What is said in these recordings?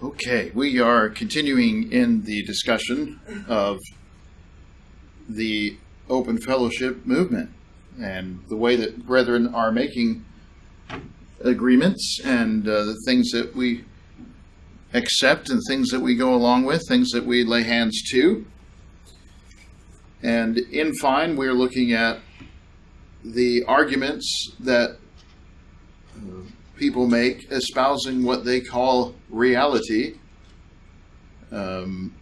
Okay, we are continuing in the discussion of the open fellowship movement and the way that brethren are making agreements and uh, the things that we accept and things that we go along with, things that we lay hands to. And in fine, we're looking at the arguments that uh, people make espousing what they call reality um,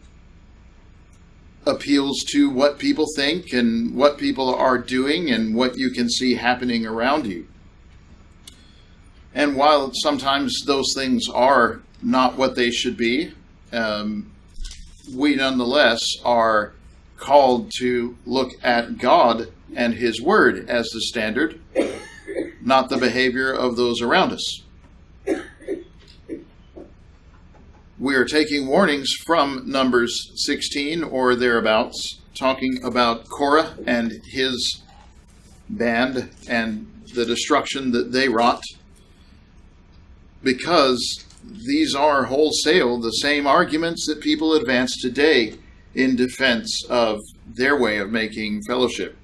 appeals to what people think and what people are doing and what you can see happening around you. And while sometimes those things are not what they should be, um, we nonetheless are called to look at God and His Word as the standard not the behavior of those around us. We are taking warnings from Numbers 16 or thereabouts, talking about Korah and his band and the destruction that they wrought, because these are wholesale the same arguments that people advance today in defense of their way of making fellowship.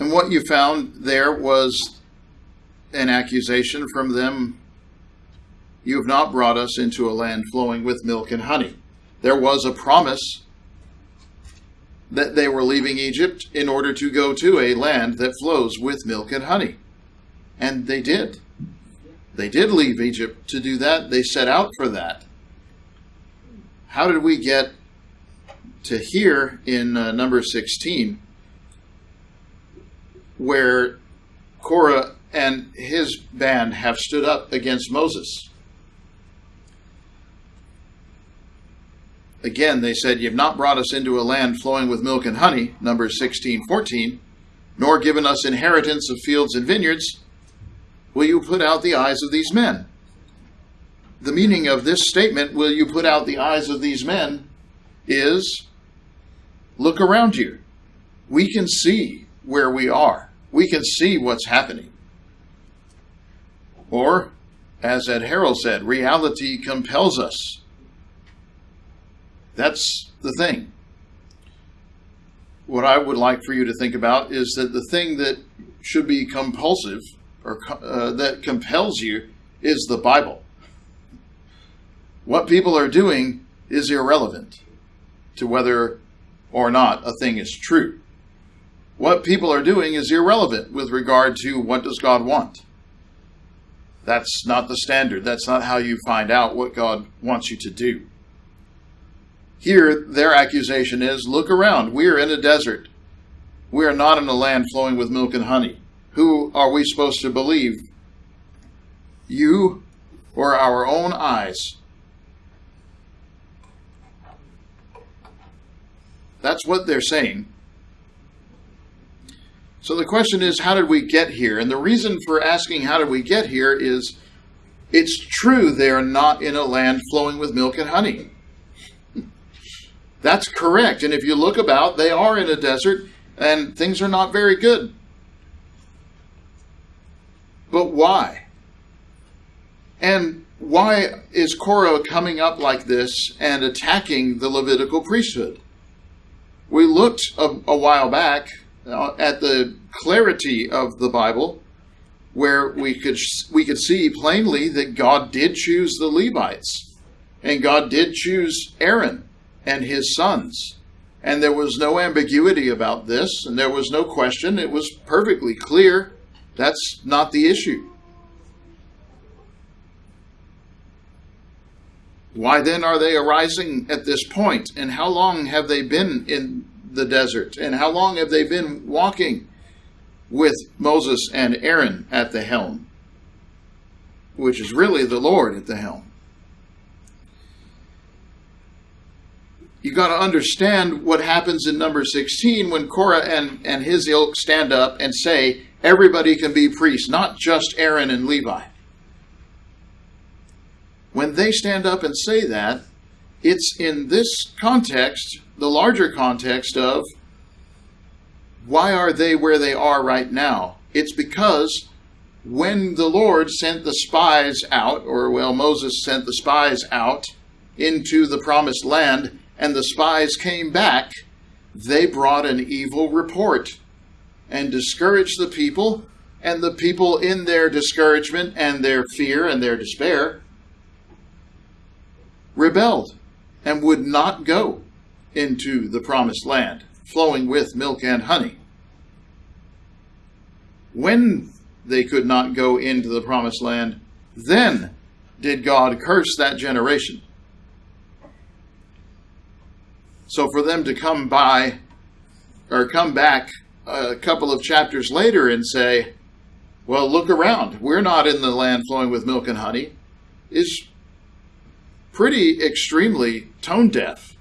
And what you found there was an accusation from them You have not brought us into a land flowing with milk and honey. There was a promise that they were leaving Egypt in order to go to a land that flows with milk and honey. And they did. They did leave Egypt to do that. They set out for that. How did we get to here in uh, number 16? Where Korah and his band have stood up against Moses. Again, they said, You've not brought us into a land flowing with milk and honey, Numbers 16, 14, nor given us inheritance of fields and vineyards. Will you put out the eyes of these men? The meaning of this statement, Will you put out the eyes of these men, is look around you. We can see where we are we can see what's happening. Or, as Ed Harrell said, reality compels us. That's the thing. What I would like for you to think about is that the thing that should be compulsive or uh, that compels you is the Bible. What people are doing is irrelevant to whether or not a thing is true what people are doing is irrelevant with regard to what does God want. That's not the standard. That's not how you find out what God wants you to do. Here, their accusation is look around. We are in a desert. We are not in a land flowing with milk and honey. Who are we supposed to believe? You or our own eyes? That's what they're saying. So the question is, how did we get here? And the reason for asking how did we get here is it's true they are not in a land flowing with milk and honey. That's correct. And if you look about, they are in a desert and things are not very good. But why? And why is Korah coming up like this and attacking the Levitical priesthood? We looked a, a while back Uh, at the clarity of the Bible, where we could we could see plainly that God did choose the Levites, and God did choose Aaron and his sons, and there was no ambiguity about this, and there was no question. It was perfectly clear. That's not the issue. Why then are they arising at this point, and how long have they been in the desert? And how long have they been walking with Moses and Aaron at the helm? Which is really the Lord at the helm. You got to understand what happens in number 16 when Korah and, and his ilk stand up and say, everybody can be priests, not just Aaron and Levi. When they stand up and say that, it's in this context the larger context of why are they where they are right now? It's because when the Lord sent the spies out, or well, Moses sent the spies out into the promised land, and the spies came back, they brought an evil report and discouraged the people, and the people, in their discouragement and their fear and their despair, rebelled and would not go into the promised land, flowing with milk and honey. When they could not go into the promised land, then did God curse that generation. So for them to come by or come back a couple of chapters later and say, well, look around. We're not in the land flowing with milk and honey, is pretty extremely tone deaf.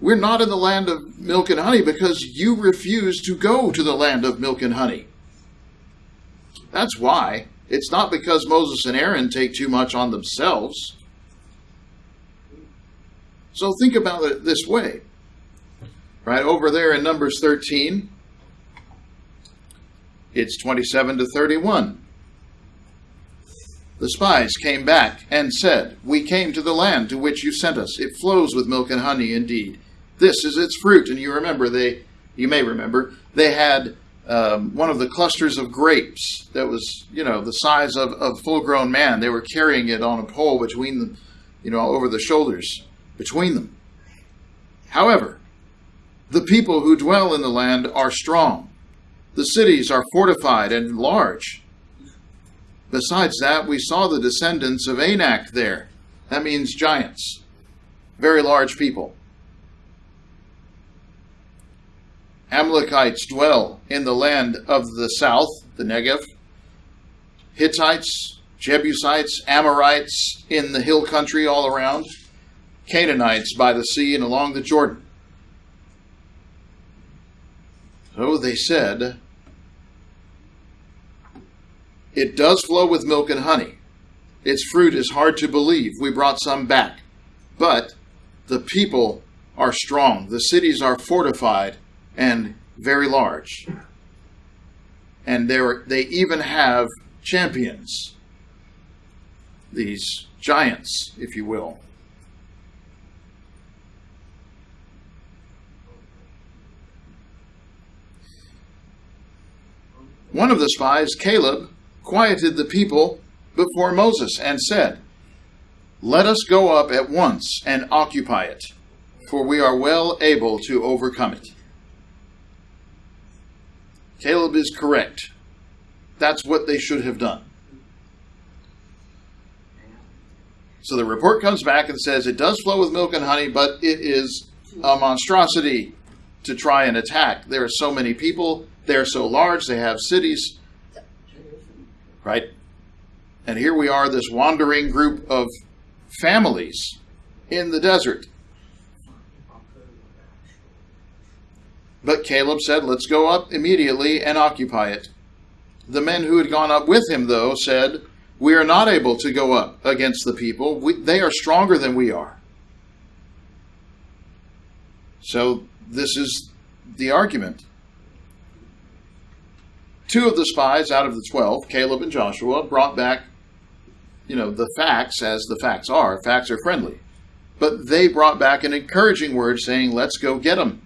We're not in the land of milk and honey because you refuse to go to the land of milk and honey. That's why. It's not because Moses and Aaron take too much on themselves. So think about it this way. Right over there in Numbers 13, it's 27 to 31. The spies came back and said, We came to the land to which you sent us. It flows with milk and honey indeed. This is its fruit. And you remember, they, you may remember, they had um, one of the clusters of grapes that was, you know, the size of a full grown man. They were carrying it on a pole between them, you know, over the shoulders between them. However, the people who dwell in the land are strong. The cities are fortified and large. Besides that, we saw the descendants of Anak there. That means giants, very large people. Amalekites dwell in the land of the south, the Negev. Hittites, Jebusites, Amorites in the hill country all around. Canaanites by the sea and along the Jordan. So they said, It does flow with milk and honey. Its fruit is hard to believe. We brought some back. But the people are strong, the cities are fortified and very large. And they even have champions, these giants, if you will. One of the spies, Caleb, quieted the people before Moses and said, Let us go up at once and occupy it, for we are well able to overcome it. Caleb is correct. That's what they should have done. So the report comes back and says it does flow with milk and honey, but it is a monstrosity to try and attack. There are so many people they're so large, they have cities. Right? And here we are, this wandering group of families in the desert. But Caleb said, Let's go up immediately and occupy it. The men who had gone up with him, though, said, We are not able to go up against the people. We, they are stronger than we are. So, this is the argument. Two of the spies out of the 12, Caleb and Joshua, brought back, you know, the facts as the facts are. Facts are friendly. But they brought back an encouraging word saying, let's go get them.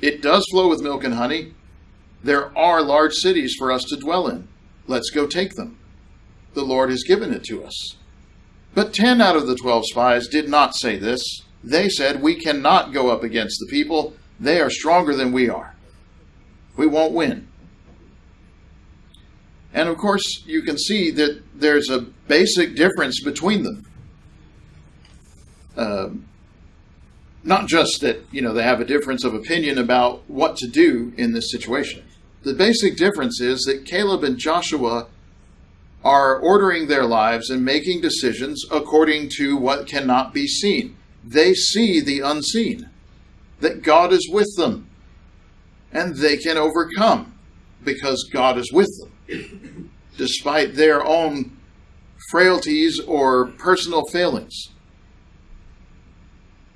It does flow with milk and honey. There are large cities for us to dwell in. Let's go take them. The Lord has given it to us. But 10 out of the 12 spies did not say this. They said, We cannot go up against the people. They are stronger than we are. We won't win. And of course, you can see that there's a basic difference between them. Um, not just that you know they have a difference of opinion about what to do in this situation. The basic difference is that Caleb and Joshua are ordering their lives and making decisions according to what cannot be seen. They see the unseen, that God is with them, and they can overcome because God is with them despite their own frailties or personal failings.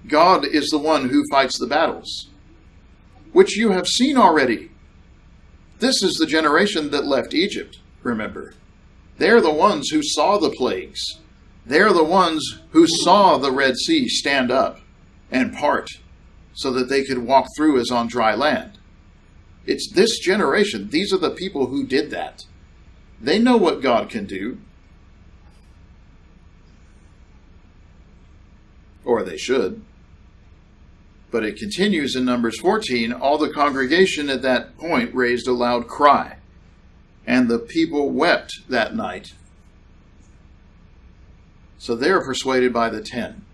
God is the one who fights the battles, which you have seen already. This is the generation that left Egypt, remember. They're the ones who saw the plagues. They're the ones who saw the Red Sea stand up and part so that they could walk through as on dry land. It's this generation. These are the people who did that. They know what God can do. Or they should. But it continues in Numbers 14 all the congregation at that point raised a loud cry, and the people wept that night. So they are persuaded by the ten.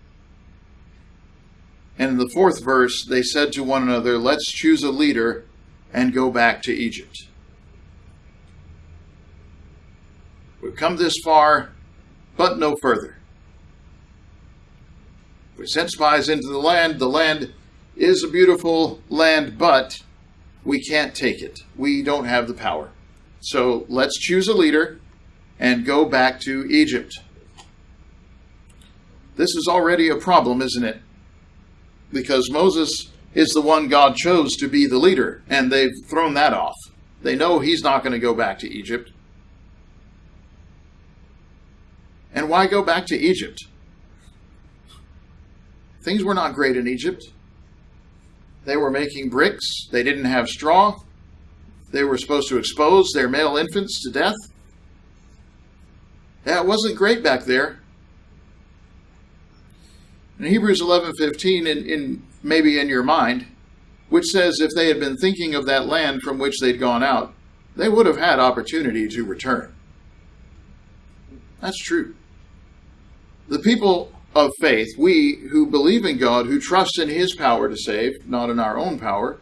And in the fourth verse, they said to one another, Let's choose a leader and go back to Egypt. We've come this far, but no further. We sent spies into the land. The land is a beautiful land, but we can't take it. We don't have the power. So let's choose a leader and go back to Egypt. This is already a problem, isn't it? Because Moses is the one God chose to be the leader, and they've thrown that off. They know he's not going to go back to Egypt. And why go back to Egypt? Things were not great in Egypt. They were making bricks, they didn't have straw, they were supposed to expose their male infants to death. It wasn't great back there. In Hebrews 11:15 in, in maybe in your mind, which says if they had been thinking of that land from which they'd gone out, they would have had opportunity to return. That's true. The people of faith, we who believe in God, who trust in His power to save, not in our own power,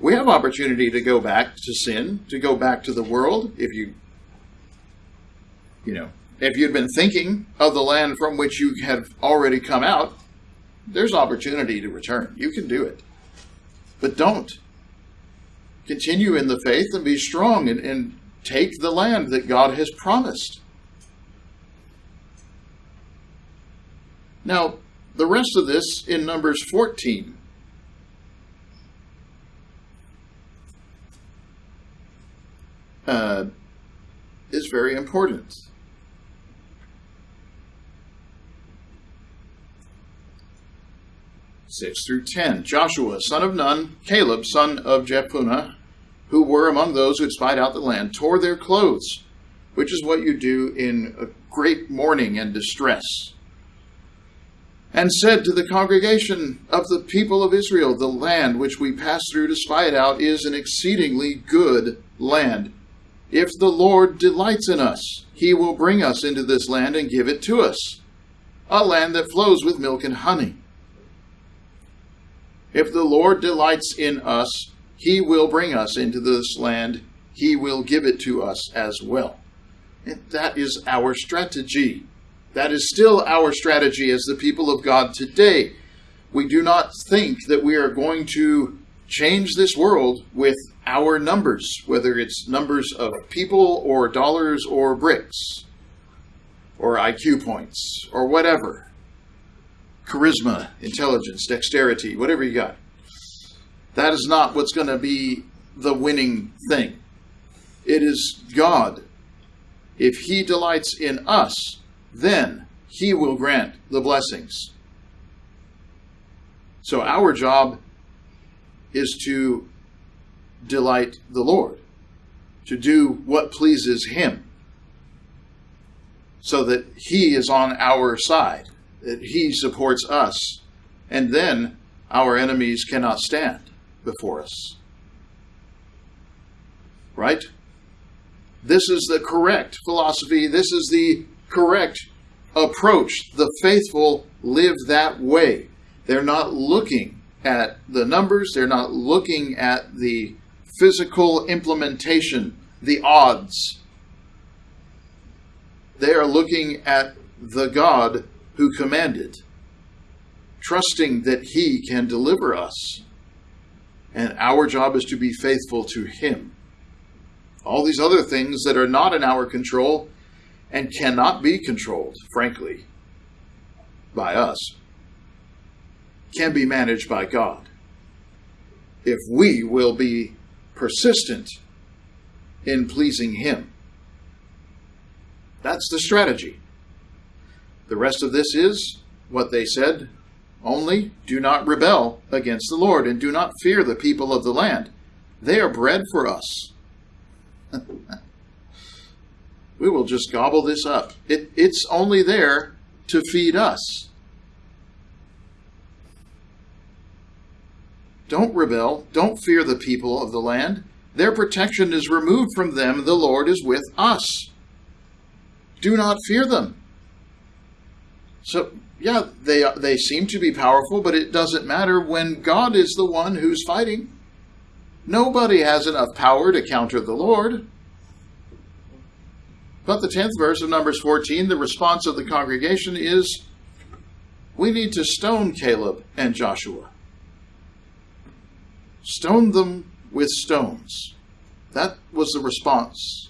we have opportunity to go back to sin, to go back to the world. If you, you know, if you'd been thinking of the land from which you have already come out, there's opportunity to return. You can do it. But don't. Continue in the faith and be strong and, and take the land that God has promised. Now, the rest of this in Numbers 14. Uh, is very important. 6 through 10. Joshua, son of Nun, Caleb, son of Jephunneh, who were among those who had spied out the land, tore their clothes, which is what you do in a great mourning and distress and said to the congregation of the people of Israel, The land which we pass through to spy it out is an exceedingly good land. If the Lord delights in us, he will bring us into this land and give it to us, a land that flows with milk and honey. If the Lord delights in us, he will bring us into this land, he will give it to us as well. And that is our strategy. That is still our strategy as the people of God today. We do not think that we are going to change this world with our numbers, whether it's numbers of people or dollars or bricks or IQ points or whatever. Charisma, intelligence, dexterity, whatever you got. That is not what's going to be the winning thing. It is God. If He delights in us, then he will grant the blessings. So our job is to delight the Lord, to do what pleases him, so that he is on our side, that he supports us, and then our enemies cannot stand before us. Right? This is the correct philosophy. This is the correct approach. The faithful live that way. They're not looking at the numbers, they're not looking at the physical implementation, the odds. They are looking at the God who commanded, trusting that He can deliver us. And our job is to be faithful to Him. All these other things that are not in our control and cannot be controlled, frankly, by us, can be managed by God. If we will be persistent in pleasing Him. That's the strategy. The rest of this is what they said only do not rebel against the Lord and do not fear the people of the land. They are bread for us. we will just gobble this up. It, it's only there to feed us. Don't rebel. Don't fear the people of the land. Their protection is removed from them. The Lord is with us. Do not fear them. So, yeah, they, they seem to be powerful, but it doesn't matter when God is the one who's fighting. Nobody has enough power to counter the Lord. But the 10th verse of Numbers 14, the response of the congregation is we need to stone Caleb and Joshua. Stone them with stones. That was the response.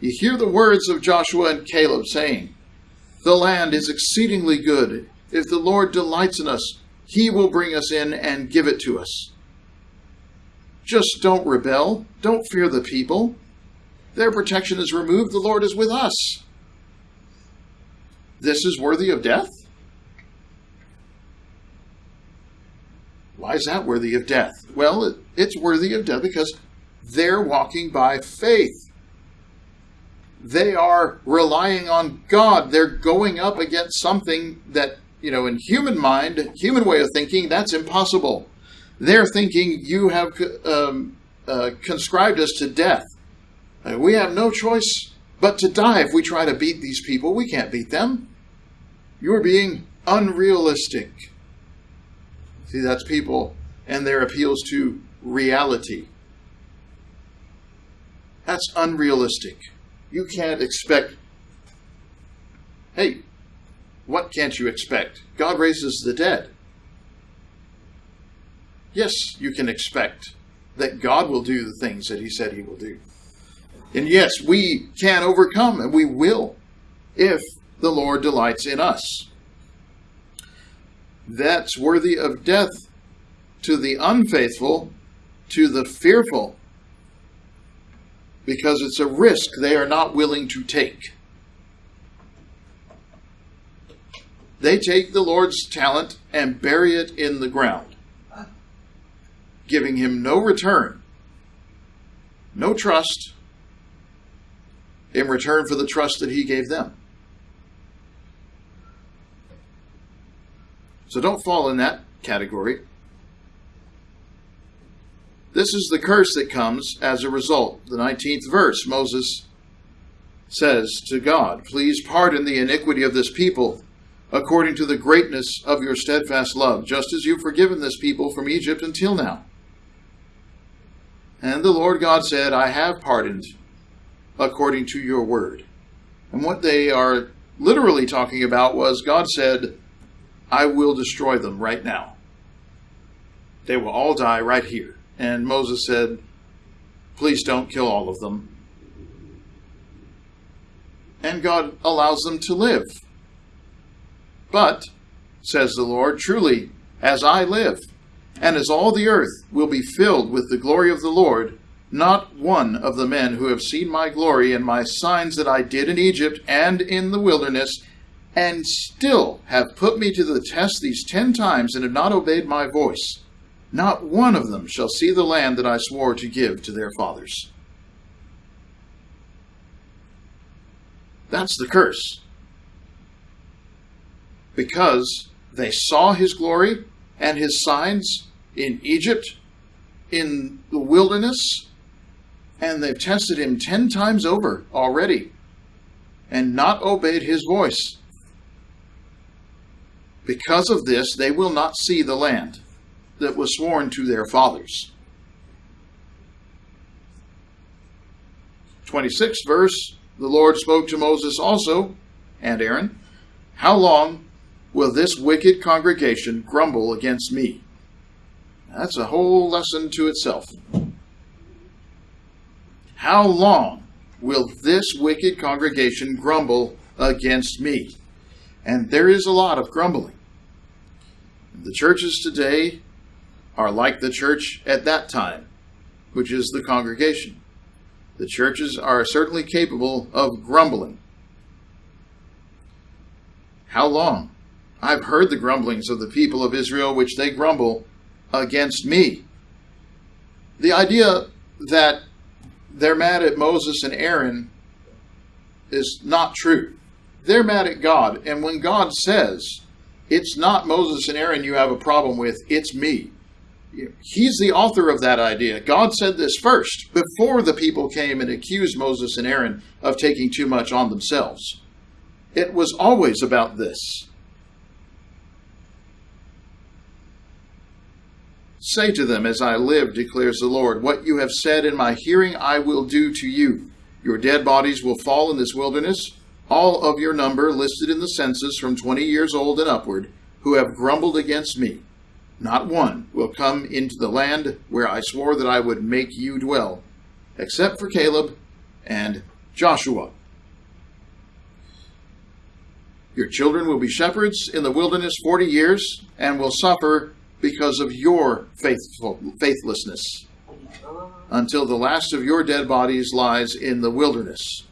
You hear the words of Joshua and Caleb saying, The land is exceedingly good. If the Lord delights in us, he will bring us in and give it to us. Just don't rebel. Don't fear the people. Their protection is removed. The Lord is with us. This is worthy of death? Why is that worthy of death? Well, it's worthy of death because they're walking by faith. They are relying on God. They're going up against something that, you know, in human mind, human way of thinking, that's impossible. They're thinking you have um, uh, conscribed us to death. Uh, we have no choice but to die if we try to beat these people. We can't beat them. You're being unrealistic. See, that's people and their appeals to reality. That's unrealistic. You can't expect. Hey, what can't you expect? God raises the dead. Yes, you can expect that God will do the things that He said He will do. And yes, we can overcome, and we will, if the Lord delights in us that's worthy of death to the unfaithful, to the fearful, because it's a risk they are not willing to take. They take the Lord's talent and bury it in the ground, giving him no return, no trust in return for the trust that he gave them. So don't fall in that category. This is the curse that comes as a result. The 19th verse, Moses says to God, Please pardon the iniquity of this people according to the greatness of your steadfast love, just as you've forgiven this people from Egypt until now. And the Lord God said, I have pardoned according to your word. And what they are literally talking about was God said, I will destroy them right now. They will all die right here. And Moses said, Please don't kill all of them. And God allows them to live. But, says the Lord, truly, as I live, and as all the earth will be filled with the glory of the Lord, not one of the men who have seen my glory and my signs that I did in Egypt and in the wilderness and still have put me to the test these ten times and have not obeyed my voice, not one of them shall see the land that I swore to give to their fathers. That's the curse. Because they saw his glory and his signs in Egypt, in the wilderness, and they've tested him ten times over already and not obeyed his voice. Because of this, they will not see the land that was sworn to their fathers. 26th verse The Lord spoke to Moses also, and Aaron, How long will this wicked congregation grumble against me? That's a whole lesson to itself. How long will this wicked congregation grumble against me? And there is a lot of grumbling. The churches today are like the church at that time. which is the congregation. The churches are certainly capable of grumbling. How long? I've heard the grumblings of the people of Israel, which they grumble against me. The idea that they're mad at Moses and Aaron is not true. They're mad at God. And when God says, it's not Moses and Aaron you have a problem with, it's me. He's the author of that idea. God said this first, before the people came and accused Moses and Aaron of taking too much on themselves. It was always about this. Say to them, As I live, declares the Lord, what you have said in my hearing I will do to you. Your dead bodies will fall in this wilderness, all of your number listed in the census from 20 years old and upward, who have grumbled against me. Not one will come into the land where I swore that I would make you dwell, except for Caleb and Joshua. Your children will be shepherds in the wilderness 40 years and will suffer because of your faithful, faithlessness until the last of your dead bodies lies in the wilderness.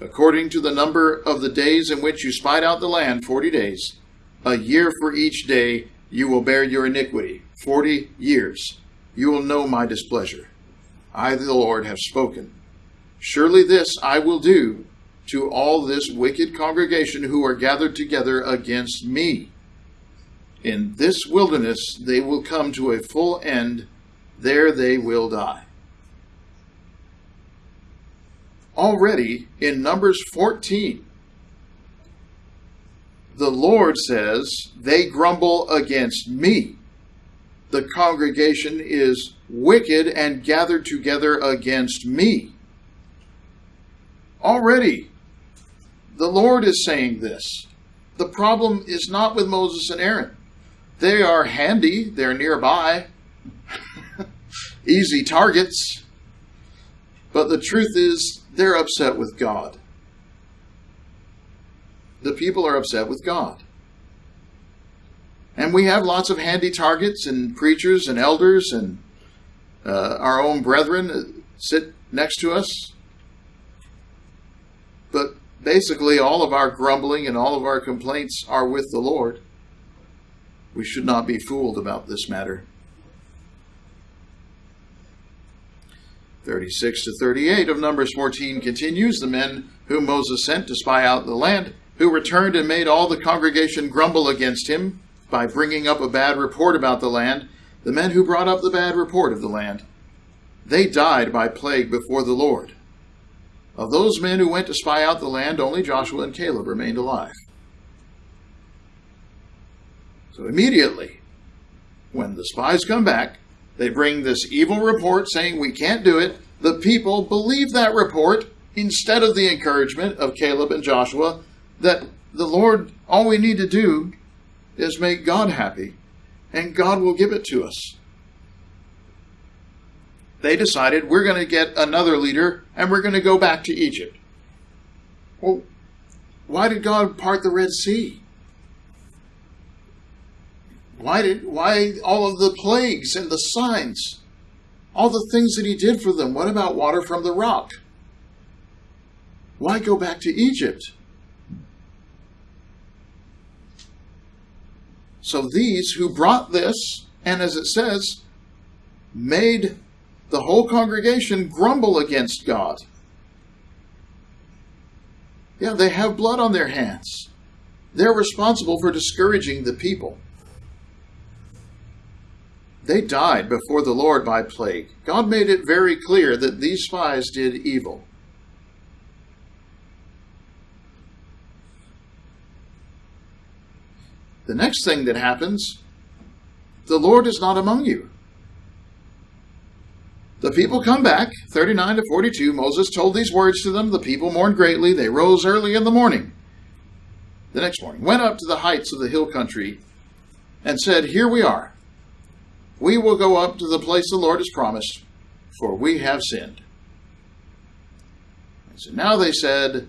According to the number of the days in which you spied out the land, 40 days, a year for each day you will bear your iniquity. Forty years you will know my displeasure. I, the Lord, have spoken. Surely this I will do to all this wicked congregation who are gathered together against me. In this wilderness they will come to a full end, there they will die. Already in Numbers 14, the Lord says, They grumble against me. The congregation is wicked and gathered together against me. Already, the Lord is saying this. The problem is not with Moses and Aaron. They are handy, they're nearby, easy targets. But the truth is, they're upset with God the people are upset with God. And we have lots of handy targets and preachers and elders and uh, our own brethren sit next to us. But basically, all of our grumbling and all of our complaints are with the Lord. We should not be fooled about this matter. 36 to 38 of Numbers 14 continues The men whom Moses sent to spy out the land who returned and made all the congregation grumble against him by bringing up a bad report about the land, the men who brought up the bad report of the land, they died by plague before the Lord. Of those men who went to spy out the land, only Joshua and Caleb remained alive. So immediately, when the spies come back, they bring this evil report saying we can't do it. The people believe that report instead of the encouragement of Caleb and Joshua that the Lord, all we need to do is make God happy, and God will give it to us. They decided we're going to get another leader and we're going to go back to Egypt. Well, why did God part the Red Sea? Why did why all of the plagues and the signs? All the things that he did for them. What about water from the rock? Why go back to Egypt? So these who brought this, and as it says, made the whole congregation grumble against God. Yeah, they have blood on their hands. They're responsible for discouraging the people. They died before the Lord by plague. God made it very clear that these spies did evil. The next thing that happens, the Lord is not among you. The people come back, 39 to 42. Moses told these words to them. The people mourned greatly. They rose early in the morning. The next morning, went up to the heights of the hill country and said, Here we are. We will go up to the place the Lord has promised, for we have sinned. And so now they said,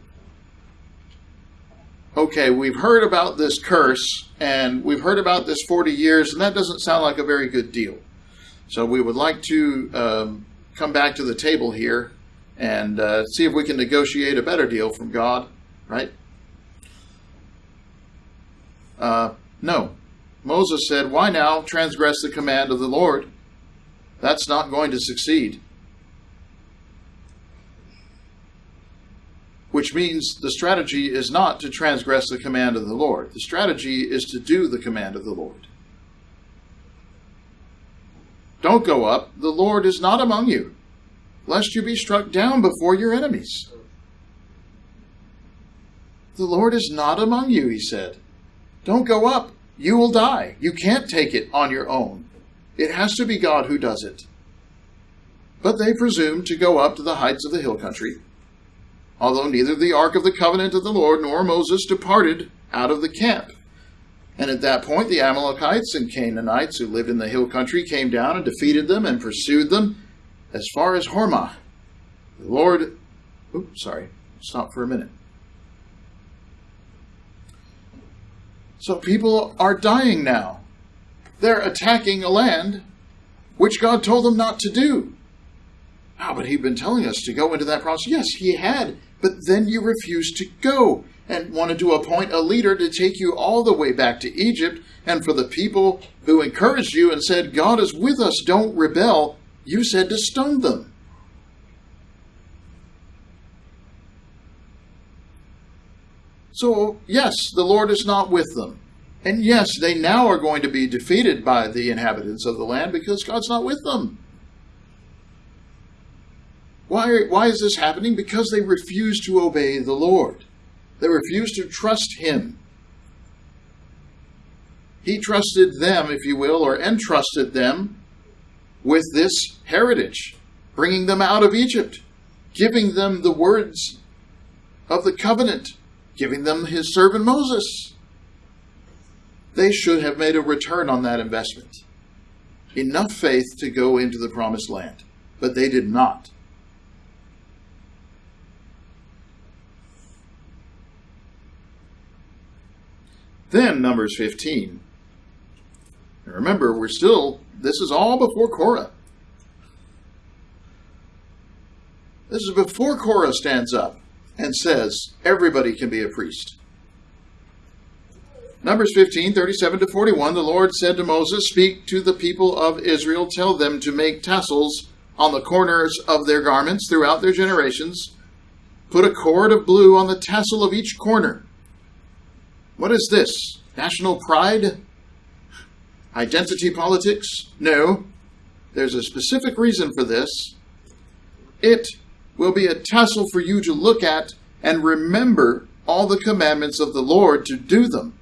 okay, we've heard about this curse and we've heard about this 40 years, and that doesn't sound like a very good deal. So we would like to um, come back to the table here and uh, see if we can negotiate a better deal from God, right? Uh, no. Moses said, Why now transgress the command of the Lord? That's not going to succeed. Which means the strategy is not to transgress the command of the Lord. The strategy is to do the command of the Lord. Don't go up. The Lord is not among you, lest you be struck down before your enemies. The Lord is not among you, he said. Don't go up. You will die. You can't take it on your own. It has to be God who does it. But they presumed to go up to the heights of the hill country, although neither the ark of the covenant of the Lord nor Moses departed out of the camp. And at that point, the Amalekites and Canaanites who lived in the hill country came down and defeated them and pursued them as far as Hormah. The Lord, oops, sorry, stop for a minute. So people are dying now. They're attacking a land which God told them not to do. Ah, oh, but he'd been telling us to go into that process. Yes, he had, but then you refused to go and wanted to appoint a leader to take you all the way back to Egypt. And for the people who encouraged you and said, God is with us, don't rebel, you said to stone them. So, yes, the Lord is not with them. And yes, they now are going to be defeated by the inhabitants of the land because God's not with them. Why, why is this happening? Because they refuse to obey the Lord. They refuse to trust him. He trusted them, if you will, or entrusted them with this heritage, bringing them out of Egypt, giving them the words of the covenant, giving them his servant Moses. They should have made a return on that investment. Enough faith to go into the promised land, but they did not. Then Numbers 15. And remember, we're still, this is all before Korah. This is before Korah stands up and says, everybody can be a priest. Numbers 15, 37 to 41, the Lord said to Moses, Speak to the people of Israel, tell them to make tassels on the corners of their garments throughout their generations. Put a cord of blue on the tassel of each corner what is this? National pride? Identity politics? No. There's a specific reason for this. It will be a tassel for you to look at and remember all the commandments of the Lord to do them,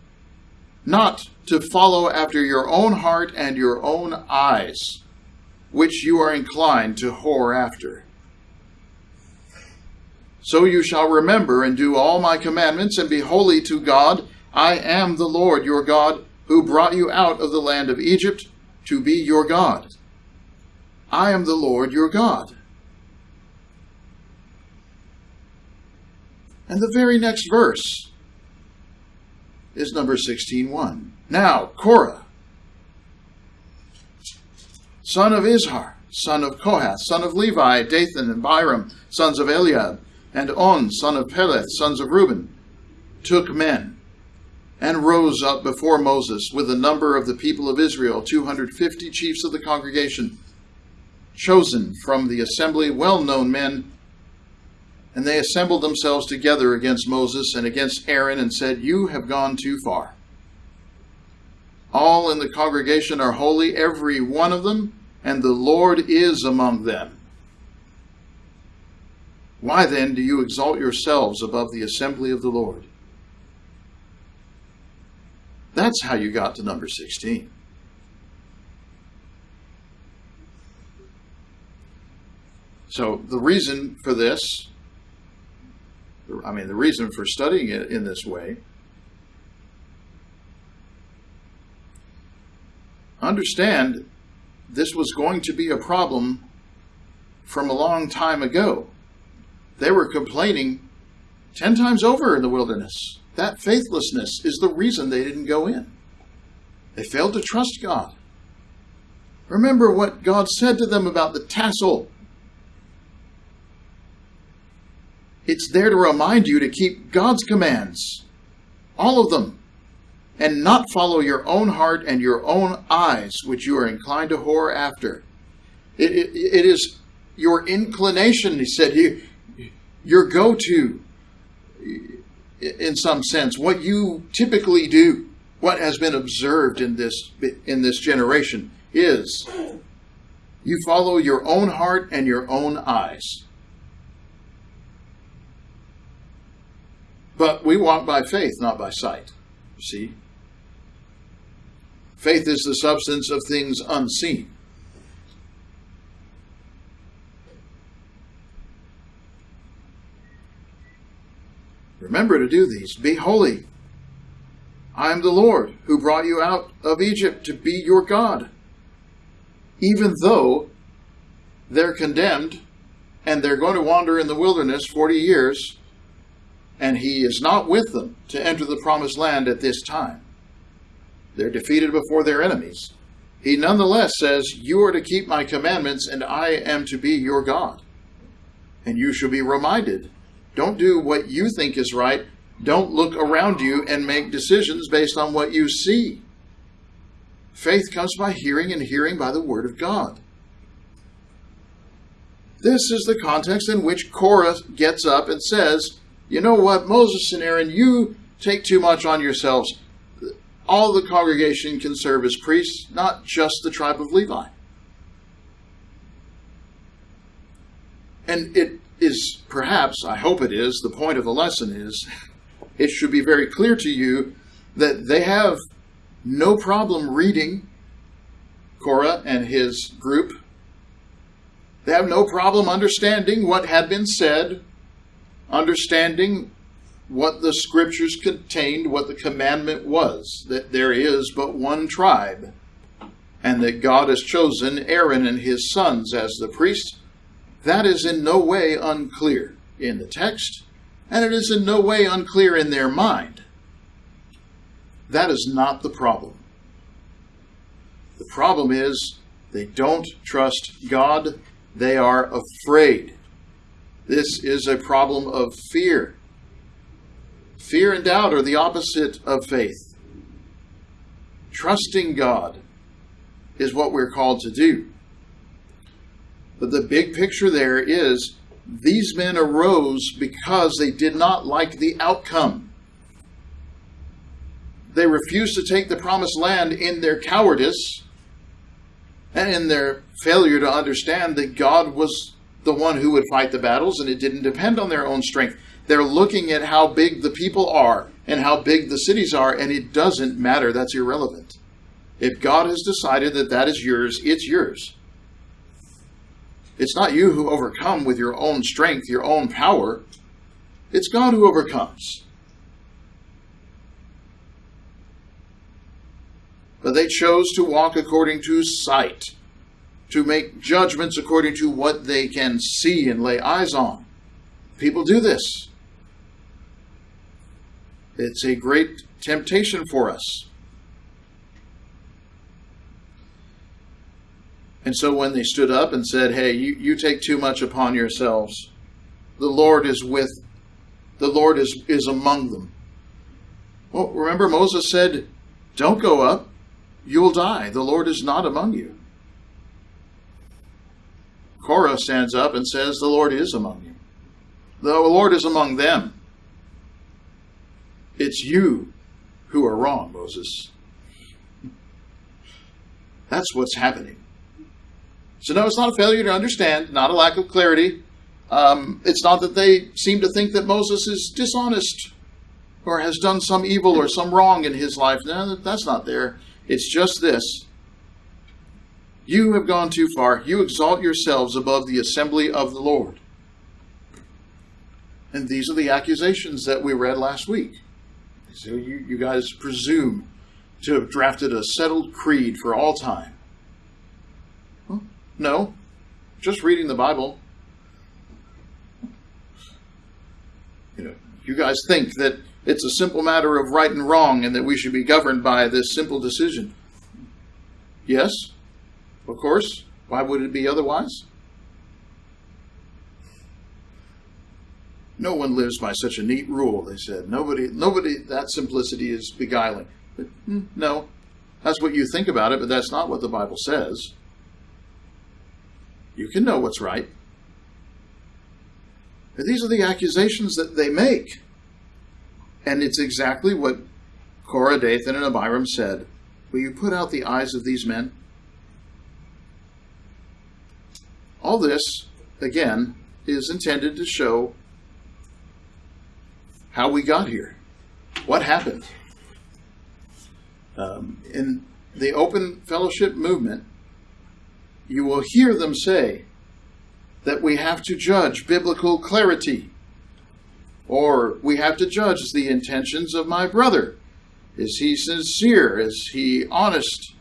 not to follow after your own heart and your own eyes, which you are inclined to whore after. So you shall remember and do all my commandments and be holy to God I am the Lord your God, who brought you out of the land of Egypt to be your God. I am the Lord your God. And the very next verse is number 16.1. Now, Korah, son of Izhar, son of Kohath, son of Levi, Dathan and Abiram, sons of Eliab, and On, son of Peleth, sons of Reuben, took men and rose up before Moses with a number of the people of Israel, 250 chiefs of the congregation, chosen from the assembly, well known men. And they assembled themselves together against Moses and against Aaron and said, You have gone too far. All in the congregation are holy, every one of them, and the Lord is among them. Why then do you exalt yourselves above the assembly of the Lord? That's how you got to number 16. So the reason for this, I mean, the reason for studying it in this way, understand this was going to be a problem from a long time ago. They were complaining 10 times over in the wilderness. That faithlessness is the reason they didn't go in. They failed to trust God. Remember what God said to them about the tassel It's there to remind you to keep God's commands, all of them, and not follow your own heart and your own eyes, which you are inclined to whore after. it, it, it is your inclination, he said, you, your go to, in some sense, what you typically do, what has been observed in this, in this generation is you follow your own heart and your own eyes. But we walk by faith, not by sight. You see? Faith is the substance of things unseen. Remember to do these. Be holy. I am the Lord who brought you out of Egypt to be your God. Even though they're condemned and they're going to wander in the wilderness 40 years, and he is not with them to enter the promised land at this time. They're defeated before their enemies. He nonetheless says, You are to keep my commandments, and I am to be your God. And you shall be reminded don't do what you think is right. Don't look around you and make decisions based on what you see. Faith comes by hearing, and hearing by the Word of God. This is the context in which Korah gets up and says, You know what, Moses and Aaron, you take too much on yourselves. All the congregation can serve as priests, not just the tribe of Levi. And it is perhaps, I hope it is, the point of the lesson is it should be very clear to you that they have no problem reading Korah and his group. They have no problem understanding what had been said, understanding what the scriptures contained, what the commandment was, that there is but one tribe, and that God has chosen Aaron and his sons as the priests, that is in no way unclear in the text, and it is in no way unclear in their mind. That is not the problem. The problem is they don't trust God, they are afraid. This is a problem of fear. Fear and doubt are the opposite of faith. Trusting God is what we're called to do. But the big picture there is these men arose because they did not like the outcome. They refused to take the promised land in their cowardice and in their failure to understand that God was the one who would fight the battles and it didn't depend on their own strength. They're looking at how big the people are and how big the cities are, and it doesn't matter. That's irrelevant. If God has decided that that is yours, it's yours. It's not you who overcome with your own strength, your own power. It's God who overcomes. But they chose to walk according to sight, to make judgments according to what they can see and lay eyes on. People do this. It's a great temptation for us. And so when they stood up and said, Hey, you, you take too much upon yourselves, the Lord is with, the Lord is, is among them. Well, remember Moses said, Don't go up, you'll die. The Lord is not among you. Korah stands up and says, The Lord is among you. The Lord is among them. It's you who are wrong, Moses. That's what's happening. So, no, it's not a failure to understand, not a lack of clarity. Um, it's not that they seem to think that Moses is dishonest or has done some evil or some wrong in his life. No, that's not there. It's just this. You have gone too far. You exalt yourselves above the assembly of the Lord. And these are the accusations that we read last week. So you, you guys presume to have drafted a settled creed for all time. No, just reading the Bible. You know, you guys think that it's a simple matter of right and wrong and that we should be governed by this simple decision. Yes, of course. Why would it be otherwise? No one lives by such a neat rule, they said. Nobody, nobody, that simplicity is beguiling. But, mm, no, that's what you think about it, but that's not what the Bible says. You can know what's right. These are the accusations that they make. And it's exactly what Korah, Dathan, and Abiram said. Will you put out the eyes of these men? All this, again, is intended to show how we got here. What happened? Um, in the open fellowship movement, you will hear them say that we have to judge biblical clarity, or we have to judge the intentions of my brother. Is he sincere? Is he honest?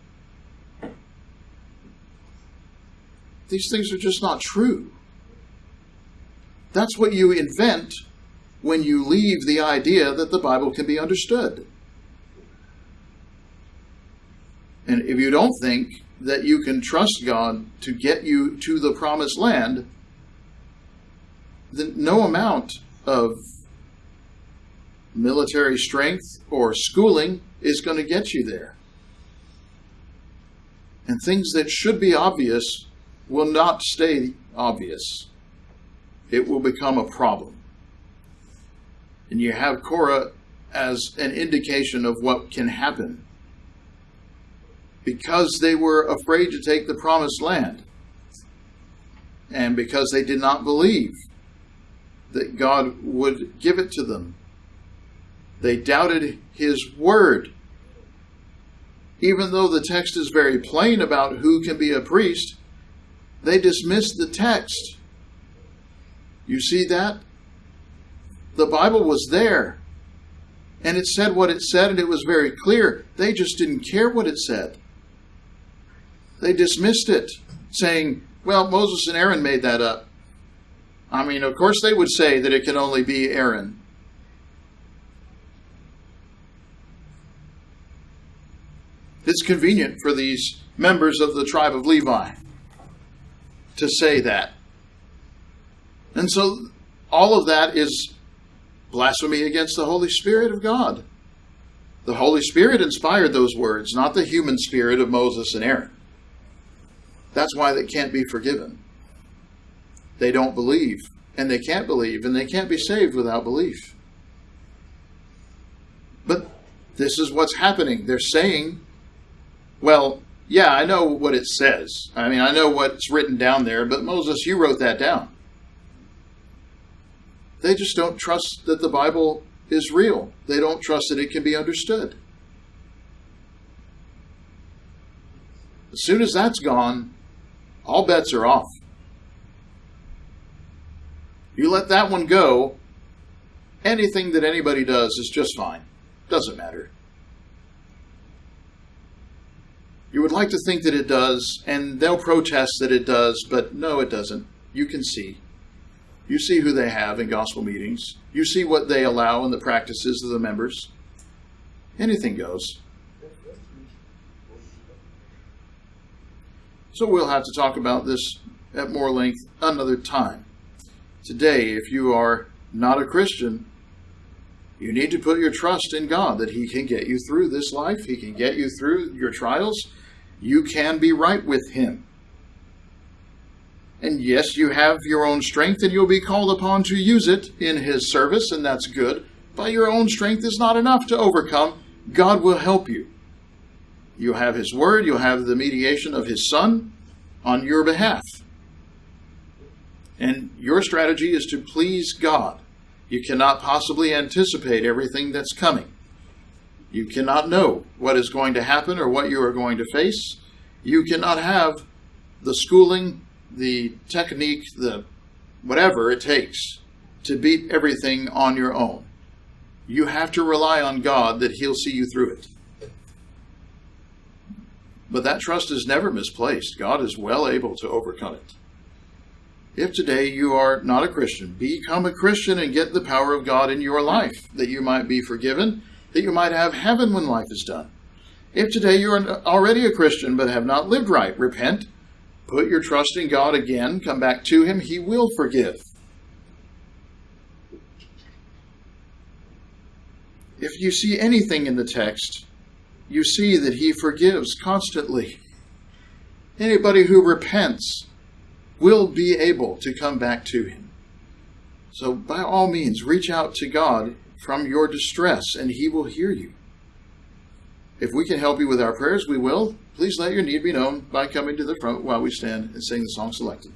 These things are just not true. That's what you invent when you leave the idea that the Bible can be understood. And if you don't think that you can trust God to get you to the promised land, then no amount of military strength or schooling is going to get you there. And things that should be obvious will not stay obvious. It will become a problem. And you have Korah as an indication of what can happen because they were afraid to take the promised land and because they did not believe that God would give it to them. They doubted his word. Even though the text is very plain about who can be a priest, they dismissed the text. You see that? The Bible was there. And it said what it said, and it was very clear. They just didn't care what it said. They dismissed it, saying, well, Moses and Aaron made that up. I mean, of course, they would say that it can only be Aaron. It's convenient for these members of the tribe of Levi to say that. And so all of that is blasphemy against the Holy Spirit of God. The Holy Spirit inspired those words, not the human spirit of Moses and Aaron. That's why they can't be forgiven. They don't believe, and they can't believe, and they can't be saved without belief. But this is what's happening. They're saying, well, yeah, I know what it says. I mean, I know what's written down there, but Moses, you wrote that down. They just don't trust that the Bible is real. They don't trust that it can be understood. As soon as that's gone, all bets are off. You let that one go, anything that anybody does is just fine. Doesn't matter. You would like to think that it does, and they'll protest that it does, but no, it doesn't. You can see. You see who they have in gospel meetings. You see what they allow in the practices of the members. Anything goes. So we'll have to talk about this at more length another time. Today, if you are not a Christian, you need to put your trust in God that He can get you through this life, He can get you through your trials. You can be right with Him. And yes, you have your own strength and you'll be called upon to use it in His service, and that's good. But your own strength is not enough to overcome. God will help you. You have His Word, you have the mediation of His Son on your behalf. And your strategy is to please God. You cannot possibly anticipate everything that's coming. You cannot know what is going to happen or what you are going to face. You cannot have the schooling, the technique, the whatever it takes to beat everything on your own. You have to rely on God that He'll see you through it. But that trust is never misplaced. God is well able to overcome it. If today you are not a Christian, become a Christian and get the power of God in your life, that you might be forgiven, that you might have heaven when life is done. If today you are already a Christian but have not lived right, repent, put your trust in God again, come back to Him, He will forgive. if you see anything in the text, you see that he forgives constantly. Anybody who repents will be able to come back to him. So, by all means, reach out to God from your distress, and he will hear you. If we can help you with our prayers, we will. Please let your need be known by coming to the front while we stand and sing the song selected.